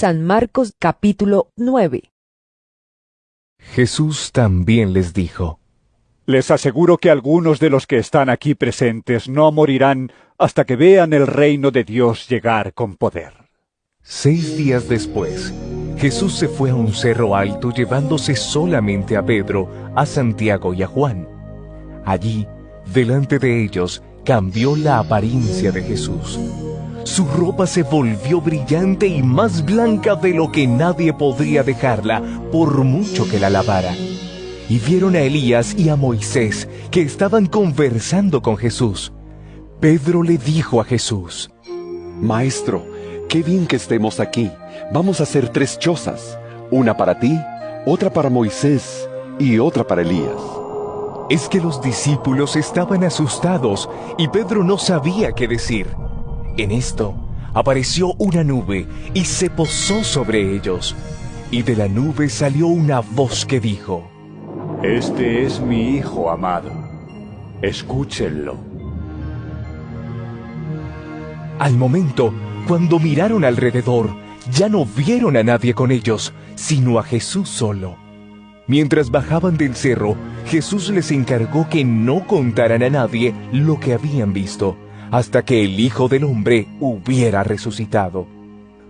San Marcos capítulo 9 Jesús también les dijo, Les aseguro que algunos de los que están aquí presentes no morirán hasta que vean el reino de Dios llegar con poder. Seis días después, Jesús se fue a un cerro alto llevándose solamente a Pedro, a Santiago y a Juan. Allí, delante de ellos, cambió la apariencia de Jesús. Su ropa se volvió brillante y más blanca de lo que nadie podría dejarla, por mucho que la lavara. Y vieron a Elías y a Moisés, que estaban conversando con Jesús. Pedro le dijo a Jesús, Maestro, qué bien que estemos aquí. Vamos a hacer tres chozas, una para ti, otra para Moisés y otra para Elías. Es que los discípulos estaban asustados y Pedro no sabía qué decir. En esto apareció una nube y se posó sobre ellos. Y de la nube salió una voz que dijo, Este es mi Hijo amado. Escúchenlo. Al momento, cuando miraron alrededor, ya no vieron a nadie con ellos, sino a Jesús solo. Mientras bajaban del cerro, Jesús les encargó que no contaran a nadie lo que habían visto, hasta que el Hijo del Hombre hubiera resucitado.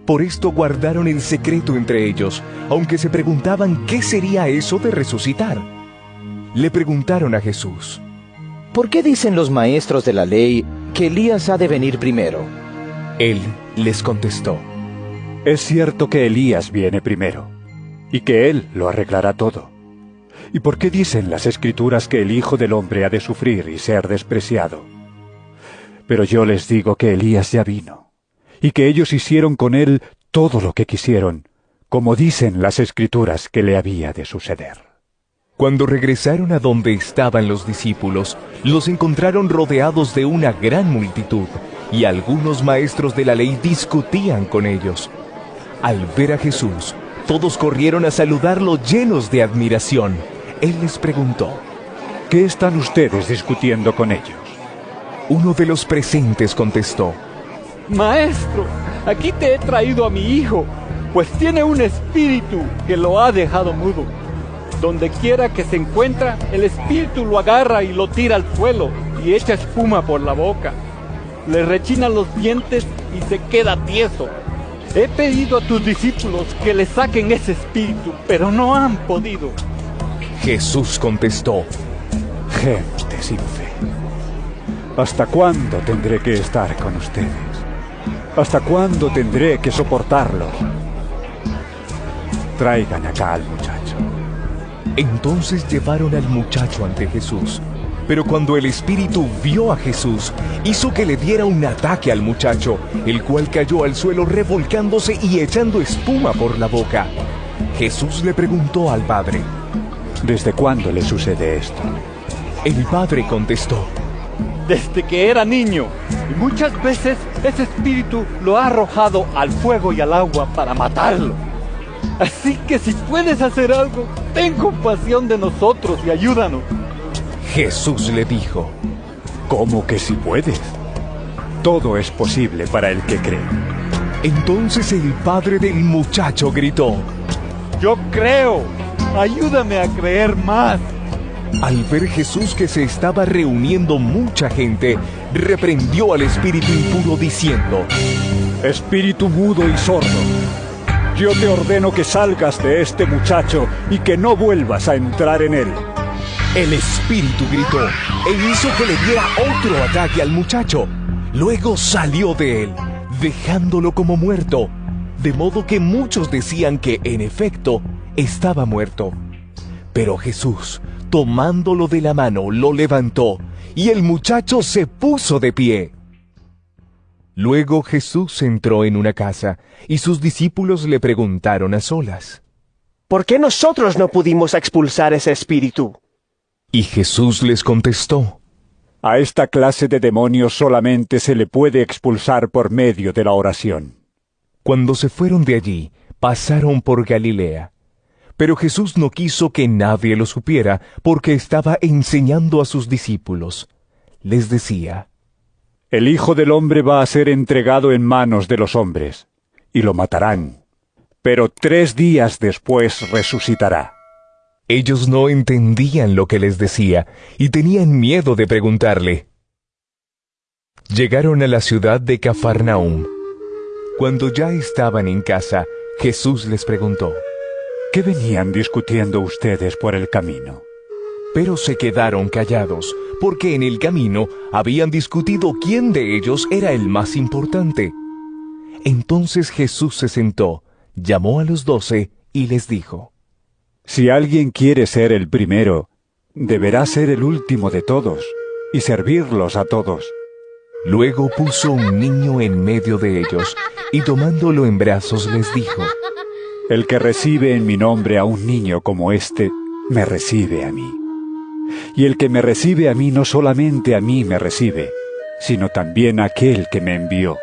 Por esto guardaron el secreto entre ellos, aunque se preguntaban qué sería eso de resucitar. Le preguntaron a Jesús, ¿Por qué dicen los maestros de la ley que Elías ha de venir primero? Él les contestó, Es cierto que Elías viene primero, y que él lo arreglará todo. ¿Y por qué dicen las escrituras que el Hijo del Hombre ha de sufrir y ser despreciado? Pero yo les digo que Elías ya vino, y que ellos hicieron con él todo lo que quisieron, como dicen las escrituras que le había de suceder. Cuando regresaron a donde estaban los discípulos, los encontraron rodeados de una gran multitud, y algunos maestros de la ley discutían con ellos. Al ver a Jesús, todos corrieron a saludarlo llenos de admiración. Él les preguntó, ¿Qué están ustedes discutiendo con ellos? Uno de los presentes contestó, Maestro, aquí te he traído a mi hijo, pues tiene un espíritu que lo ha dejado mudo. Donde quiera que se encuentra, el espíritu lo agarra y lo tira al suelo y echa espuma por la boca. Le rechinan los dientes y se queda tieso. He pedido a tus discípulos que le saquen ese espíritu, pero no han podido. Jesús contestó, Gente sin fe. ¿Hasta cuándo tendré que estar con ustedes? ¿Hasta cuándo tendré que soportarlos? Traigan acá al muchacho. Entonces llevaron al muchacho ante Jesús. Pero cuando el espíritu vio a Jesús, hizo que le diera un ataque al muchacho, el cual cayó al suelo revolcándose y echando espuma por la boca. Jesús le preguntó al padre. ¿Desde cuándo le sucede esto? El padre contestó. Desde que era niño, y muchas veces ese espíritu lo ha arrojado al fuego y al agua para matarlo. Así que si puedes hacer algo, ten compasión de nosotros y ayúdanos. Jesús le dijo, ¿Cómo que si puedes? Todo es posible para el que cree. Entonces el padre del muchacho gritó, Yo creo, ayúdame a creer más. Al ver Jesús que se estaba reuniendo mucha gente, reprendió al espíritu impuro diciendo, Espíritu mudo y sordo, yo te ordeno que salgas de este muchacho y que no vuelvas a entrar en él. El espíritu gritó e hizo que le diera otro ataque al muchacho. Luego salió de él, dejándolo como muerto, de modo que muchos decían que, en efecto, estaba muerto. Pero Jesús, tomándolo de la mano, lo levantó, y el muchacho se puso de pie. Luego Jesús entró en una casa, y sus discípulos le preguntaron a solas. ¿Por qué nosotros no pudimos expulsar ese espíritu? Y Jesús les contestó, A esta clase de demonios solamente se le puede expulsar por medio de la oración. Cuando se fueron de allí, pasaron por Galilea. Pero Jesús no quiso que nadie lo supiera, porque estaba enseñando a sus discípulos. Les decía, El Hijo del Hombre va a ser entregado en manos de los hombres, y lo matarán, pero tres días después resucitará. Ellos no entendían lo que les decía y tenían miedo de preguntarle. Llegaron a la ciudad de Cafarnaum. Cuando ya estaban en casa, Jesús les preguntó, ¿Qué venían discutiendo ustedes por el camino? Pero se quedaron callados, porque en el camino habían discutido quién de ellos era el más importante. Entonces Jesús se sentó, llamó a los doce y les dijo, Si alguien quiere ser el primero, deberá ser el último de todos y servirlos a todos. Luego puso un niño en medio de ellos y tomándolo en brazos les dijo, El que recibe en mi nombre a un niño como este, me recibe a mí. Y el que me recibe a mí no solamente a mí me recibe, sino también a aquel que me envió.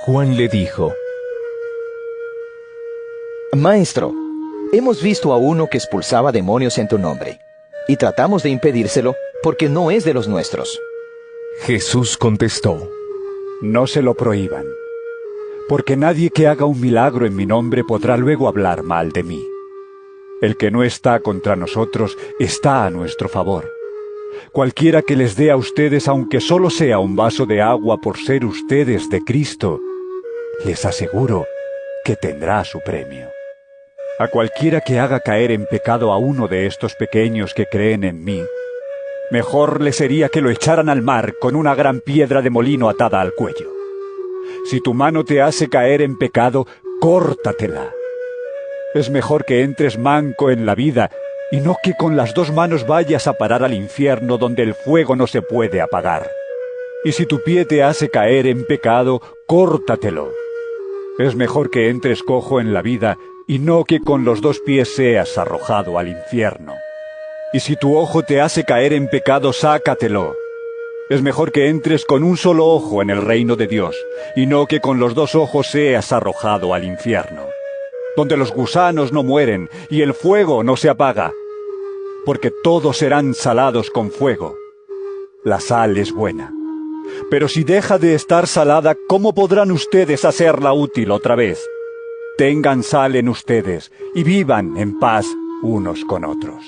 Juan le dijo, Maestro, hemos visto a uno que expulsaba demonios en tu nombre, y tratamos de impedírselo porque no es de los nuestros. Jesús contestó, No se lo prohíban, porque nadie que haga un milagro en mi nombre podrá luego hablar mal de mí. El que no está contra nosotros está a nuestro favor. Cualquiera que les dé a ustedes, aunque solo sea un vaso de agua por ser ustedes de Cristo, les aseguro que tendrá su premio. A cualquiera que haga caer en pecado a uno de estos pequeños que creen en mí, mejor le sería que lo echaran al mar con una gran piedra de molino atada al cuello. Si tu mano te hace caer en pecado, córtatela. Es mejor que entres manco en la vida y no que con las dos manos vayas a parar al infierno donde el fuego no se puede apagar. Y si tu pie te hace caer en pecado, córtatelo. Es mejor que entres cojo en la vida y no que con los dos pies seas arrojado al infierno. Y si tu ojo te hace caer en pecado, sácatelo. Es mejor que entres con un solo ojo en el reino de Dios, y no que con los dos ojos seas arrojado al infierno, donde los gusanos no mueren y el fuego no se apaga, porque todos serán salados con fuego. La sal es buena. Pero si deja de estar salada, ¿cómo podrán ustedes hacerla útil otra vez? Tengan sal en ustedes y vivan en paz unos con otros.